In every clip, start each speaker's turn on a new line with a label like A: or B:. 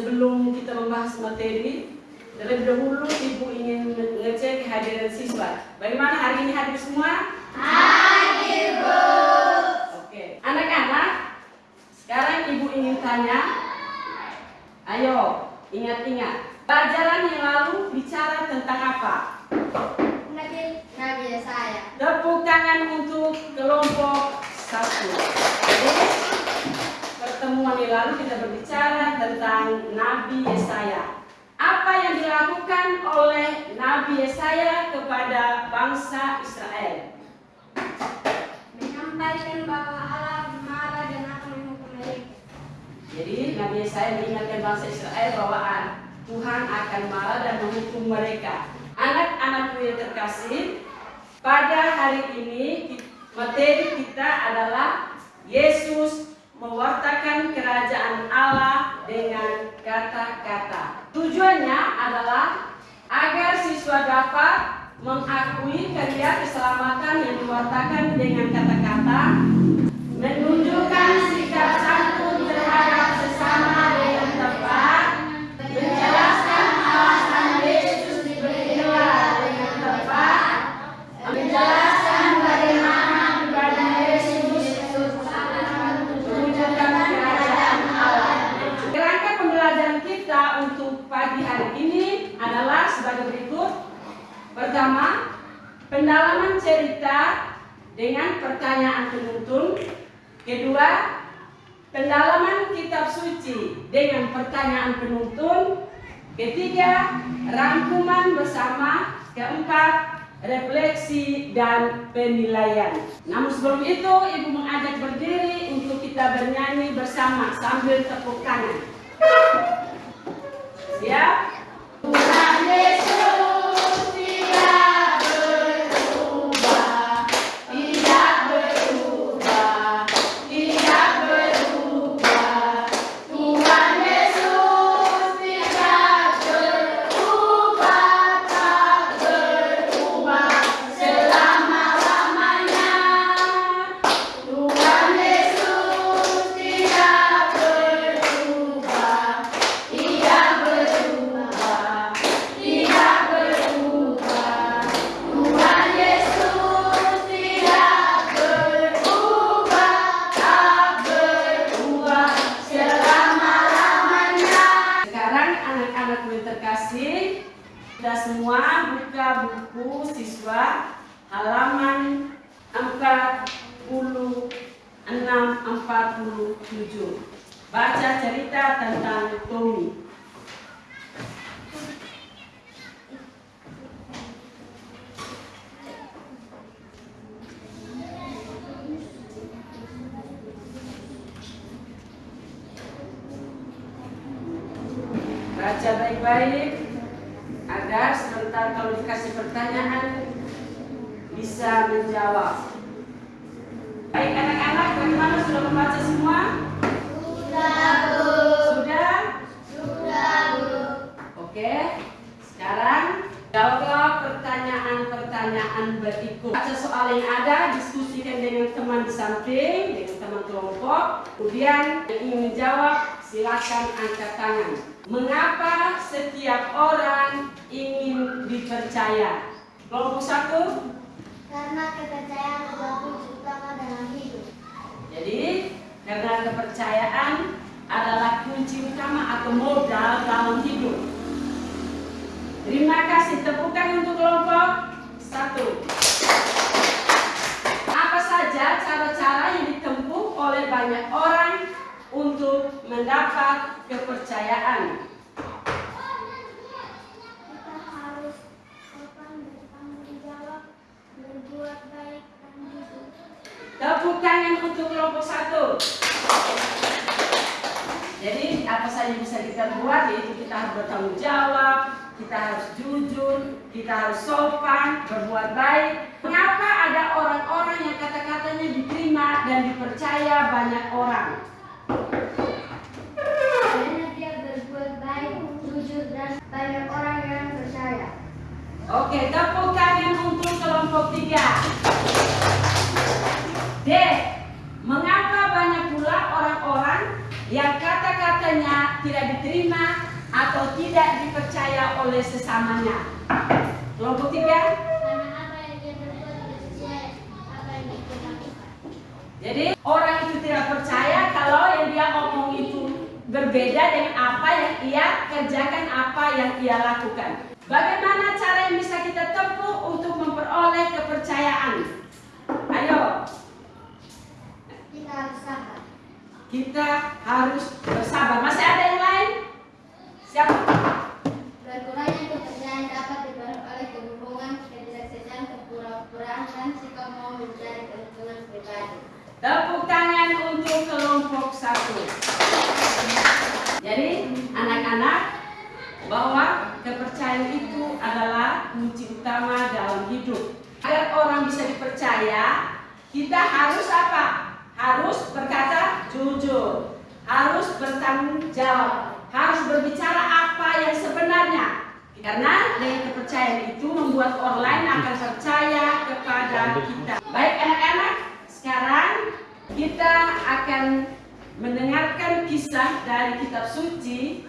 A: sebelum kita membahas materi, terlebih dahulu Ibu ingin mengecek kehadiran siswa. Bagaimana hari ini hadir semua? Hadir, Bu. Oke, anak-anak, sekarang Ibu ingin tanya, ayo ingat-ingat, pelajaran yang lalu bicara tentang apa?
B: Nabi Nabi Yesaya.
A: Tepuk tangan untuk kelompok satu. Jadi, pertemuan yang lalu kita berbicara tentang Nabi Yesaya. Apa yang dilakukan oleh Nabi Yesaya kepada bangsa Israel?
B: Menyampaikan bahwa Allah marah dan akan menghukum mereka.
A: Jadi Nabi Yesaya mengingatkan bangsa Israel bahwa Tuhan akan marah dan menghukum mereka. Anak-anakku yang terkasih, pada hari ini materi kita adalah Yesus mewartakan kerajaan Allah dengan kata-kata. Tujuannya adalah agar siswa dapat mengakui karya keselamatan yang diwartakan dengan kata-kata, dengan pertanyaan penuntun. Kedua, pendalaman kitab suci dengan pertanyaan penuntun. Ketiga, rangkuman bersama. Keempat, refleksi dan penilaian. Namun sebelum itu, Ibu mengajak berdiri untuk kita bernyanyi bersama sambil tepuk tangan. Siap? Tuhan Yesus buku siswa halaman 46 47. Baca cerita tentang Tommy. Baca baik-baik sebentar kalau dikasih pertanyaan bisa menjawab. Baik anak-anak, bagaimana sudah membaca semua?
B: Sudah, Bu.
A: Sudah?
B: Sudah, Bu.
A: Oke. Sekarang jawablah pertanyaan-pertanyaan berikut. Baca soal yang ada, diskusikan dengan teman di samping, dengan teman kelompok. Kemudian yang ingin menjawab, silakan angkat tangan. Mengapa setiap orang dipercaya? Kelompok satu,
B: Karena kepercayaan adalah kunci utama dalam hidup.
A: Jadi, karena kepercayaan adalah kunci utama atau modal dalam hidup. Terima kasih. Tepukan untuk kelompok satu. Apa saja cara-cara yang ditempuh oleh banyak orang untuk mendapat kepercayaan?
B: Kita harus sopan
A: kelompok satu. Jadi apa saja bisa kita buat yaitu kita harus bertanggung jawab, kita harus jujur, kita harus sopan, berbuat baik. Mengapa ada orang-orang yang kata-katanya diterima dan dipercaya banyak orang?
B: Karena dia berbuat baik, jujur, dan banyak orang yang percaya.
A: Oke, tepuk tangan untuk kelompok tiga. D. Mengapa banyak pula orang-orang yang kata-katanya tidak diterima atau tidak dipercaya oleh sesamanya? Kelompok tiga. Jadi orang itu tidak percaya kalau yang dia omong itu berbeda dengan apa yang ia kerjakan, apa yang ia lakukan. Bagaimana cara yang bisa kita tempuh untuk memperoleh kepercayaan? Ayo,
B: Kita harus sabar.
A: kita harus bersabar. Masih ada yang lain? Siapa?
B: Berkurangnya kepercayaan dapat diperoleh kebohongan, ketidaksejaan, kepura-puraan, dan sikap mau mencari keuntungan pribadi.
A: Tepuk tangan untuk kelompok satu. Jadi anak-anak bahwa kepercayaan itu adalah kunci utama dalam hidup. Agar orang bisa dipercaya, kita harus apa? Harus berkata jujur, harus bertanggung jawab, harus berbicara apa yang sebenarnya. Karena dengan kepercayaan itu membuat orang lain akan percaya kepada kita. Baik anak-anak, sekarang kita akan mendengarkan kisah dari kitab suci.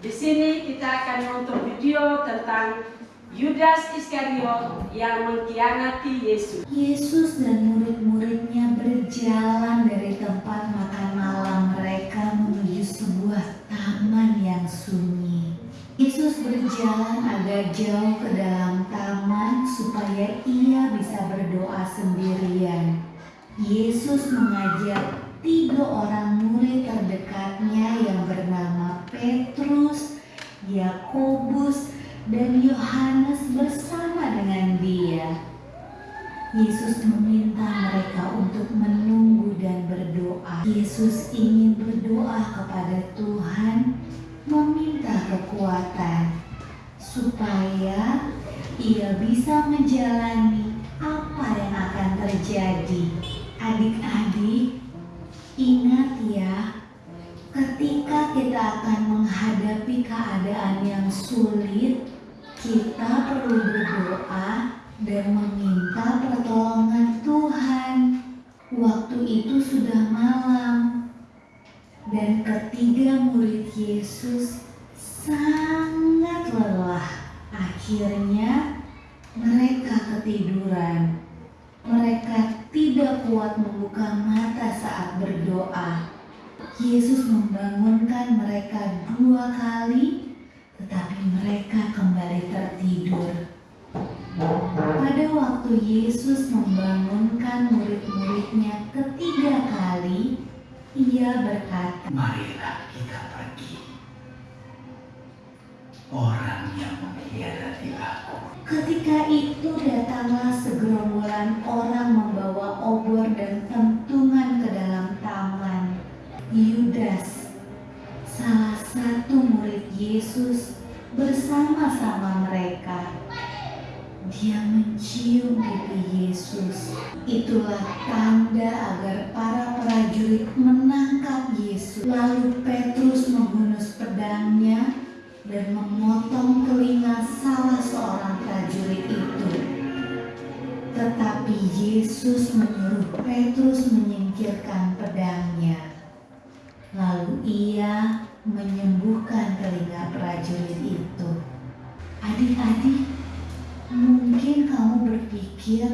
A: Di sini kita akan nonton video tentang Yudas Iskariot yang mengkhianati Yesus.
C: Yesus dan murid-muridnya berjalan dari tempat makan malam mereka menuju sebuah taman yang sunyi. Yesus berjalan agak jauh ke dalam taman supaya ia bisa berdoa sendirian. Yesus mengajak tiga orang murid terdekatnya yang bernama Petrus, Yakobus, dan Yohanes bersama dengan dia. Yesus meminta mereka untuk menunggu dan berdoa. Yesus ingin menjalani apa yang akan terjadi. Adik-adik, ingat ya, ketika kita akan menghadapi keadaan yang sulit, kita perlu berdoa dan meminta pertolongan Tuhan. Waktu itu sudah malam, dan ketiga murid Yesus sangat lelah. Akhirnya, mereka ketiduran. Mereka tidak kuat membuka mata saat berdoa. Yesus membangunkan mereka dua kali, tetapi mereka kembali tertidur. Pada waktu Yesus membangunkan murid-muridnya ketiga kali, ia berkata,
D: Marilah kita pergi. Orang yang mengkhianati aku.
C: Ketika itu datanglah segerombolan orang membawa obor dan pentungan ke dalam taman. Yudas, salah satu murid Yesus, bersama-sama mereka. Dia mencium pipi Yesus. Itulah tanda agar para prajurit menangkap Yesus. Lalu Yesus menyuruh Petrus menyingkirkan pedangnya. Lalu ia menyembuhkan telinga prajurit itu. Adik-adik, mungkin kamu berpikir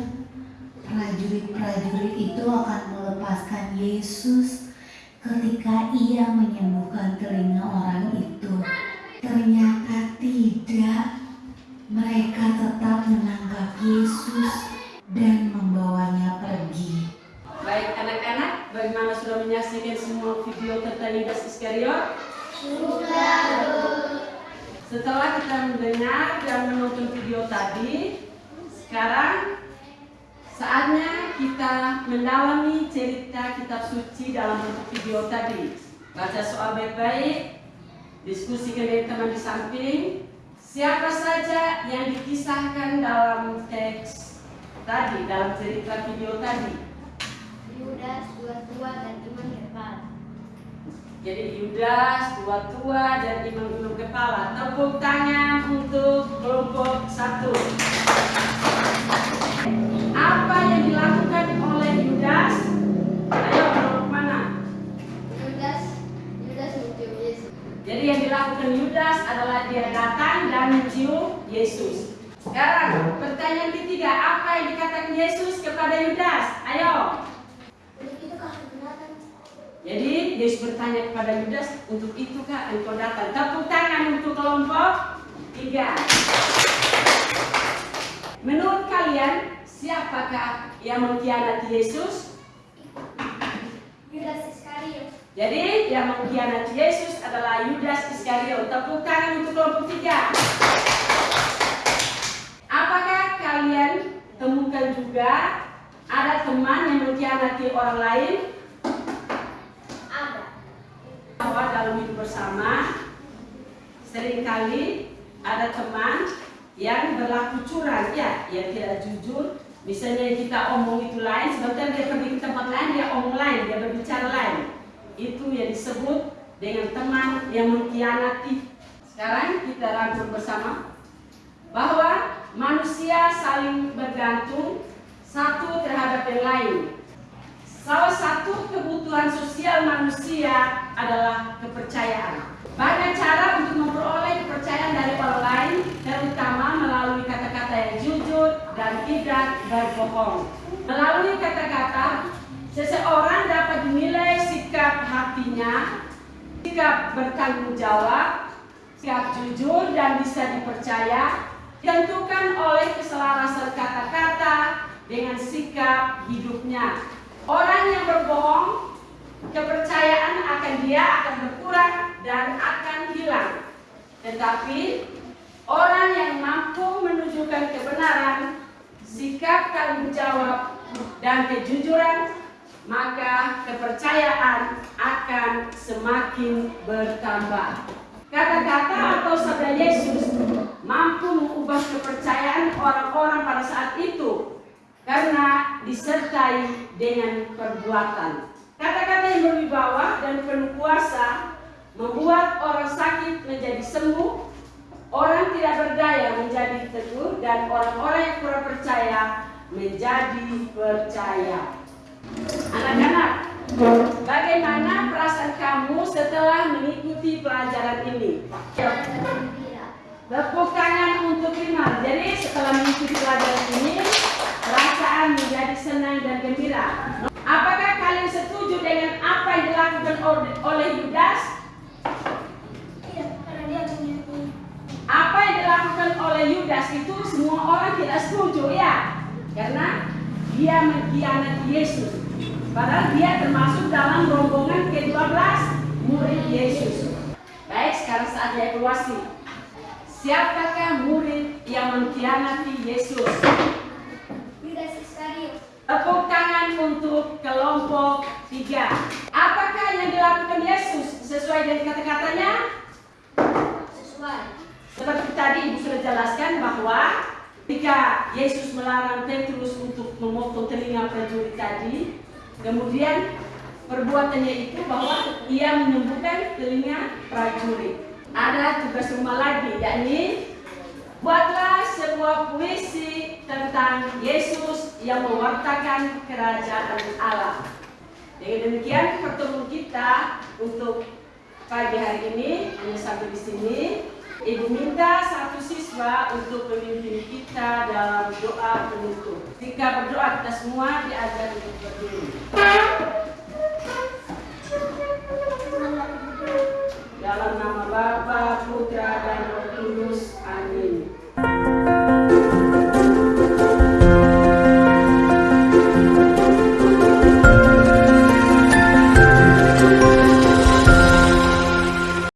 C: prajurit-prajurit itu akan melepaskan Yesus ketika ia menyembuhkan telinga orang itu. Ternyata tidak. Mereka tetap menangkap Yesus dan membawanya pergi.
A: Baik anak-anak, bagaimana sudah menyaksikan semua video tentang Yudas Iskariot? Setelah kita mendengar dan menonton video tadi, sekarang Saatnya kita mendalami cerita kitab suci dalam bentuk video tadi. Baca soal baik-baik, diskusikan dengan teman di samping, siapa saja yang dikisahkan dalam teks tadi, dalam cerita video tadi.
B: Yudas, dua tua dan iman kepala.
A: Jadi Yudas, dua tua dan imam-imam kepala. Tepuk tangan untuk kelompok satu. Apa yang dilakukan Yudas? Ayo kelompok mana?
B: Yudas, Yudas mencium Yesus.
A: Jadi yang dilakukan Yudas adalah dia datang dan mencium Yesus. Sekarang pertanyaan ketiga, apa yang dikatakan Yesus kepada Yudas? Ayo. Jadi Yesus bertanya kepada Yudas, untuk itukah engkau datang? Tepuk tangan untuk kelompok tiga. Menurut kalian, siapakah yang mengkhianati Yesus?
B: Yudas Iskariot.
A: Jadi yang mengkhianati Yesus adalah Yudas Iskariot. Tepuk tangan untuk kelompok tiga. Apakah kalian temukan juga ada teman yang mengkhianati orang lain?
B: Ada.
A: bahwa dalam hidup bersama sering kali ada teman yang berlaku curang ya, yang tidak jujur. Misalnya kita omong itu lain, sebentar dia pergi ke tempat lain, dia omong lain, dia berbicara lain. Itu yang disebut dengan teman yang mengkhianati. Sekarang kita rangkum bersama bahwa manusia saling bergantung satu terhadap yang lain. Salah satu kebutuhan sosial manusia adalah kepercayaan. Banyak cara untuk memperoleh kepercayaan dari orang lain, terutama melalui kata-kata yang jujur dan berbohong. Melalui kata-kata, seseorang dapat dinilai sikap hatinya, sikap bertanggung jawab, sikap jujur dan bisa dipercaya, ditentukan oleh keselarasan kata-kata dengan sikap hidupnya. Orang yang berbohong, kepercayaan akan dia akan berkurang dan akan hilang. Tetapi orang yang mampu menunjukkan kebenaran, sikap tanggung jawab, dan kejujuran, maka kepercayaan akan semakin bertambah. Kata-kata atau sabda Yesus mampu mengubah kepercayaan orang-orang pada saat itu karena disertai dengan perbuatan. Kata-kata yang berwibawa dan penuh kuasa membuat orang sakit menjadi sembuh, orang tidak berdaya menjadi teguh, dan orang-orang yang kurang percaya menjadi percaya. Anak-anak, bagaimana perasaan kamu setelah mengikuti pelajaran ini?
B: Gembira.
A: Tepuk tangan untuk Iman. Jadi setelah mengikuti pelajaran ini, perasaan menjadi senang dan gembira. Apakah kalian setuju dengan apa yang dilakukan oleh- Yudas?
B: Iya.
A: Apa yang dilakukan oleh Yudas itu semua orang tidak setuju ya, karena dia mengkhianati Yesus. Padahal dia termasuk dalam rombongan ke-12 murid Yesus. Baik, sekarang saatnya evaluasi. Siapakah murid yang mengkhianati Yesus?
B: Yudas Iskariot.
A: Tepuk tangan untuk kelompok tiga. Apakah yang dilakukan Yesus sesuai dengan kata-katanya?
B: Sesuai.
A: Seperti tadi Ibu sudah jelaskan bahwa ketika Yesus melarang Petrus untuk memotong telinga prajurit tadi, kemudian perbuatannya itu bahwa ia menyembuhkan telinga prajurit. Ada tugas rumah lagi, yakni buatlah sebuah puisi tentang Yesus yang mewartakan kerajaan Allah. Dengan demikian pertemuan kita untuk pagi hari ini hanya sampai di sini. Ibu minta satu siswa untuk memimpin kita dalam doa penutup. Jika berdoa kita semua diajar untuk berdiri. Dalam nama Bapa, Putra, dan Roh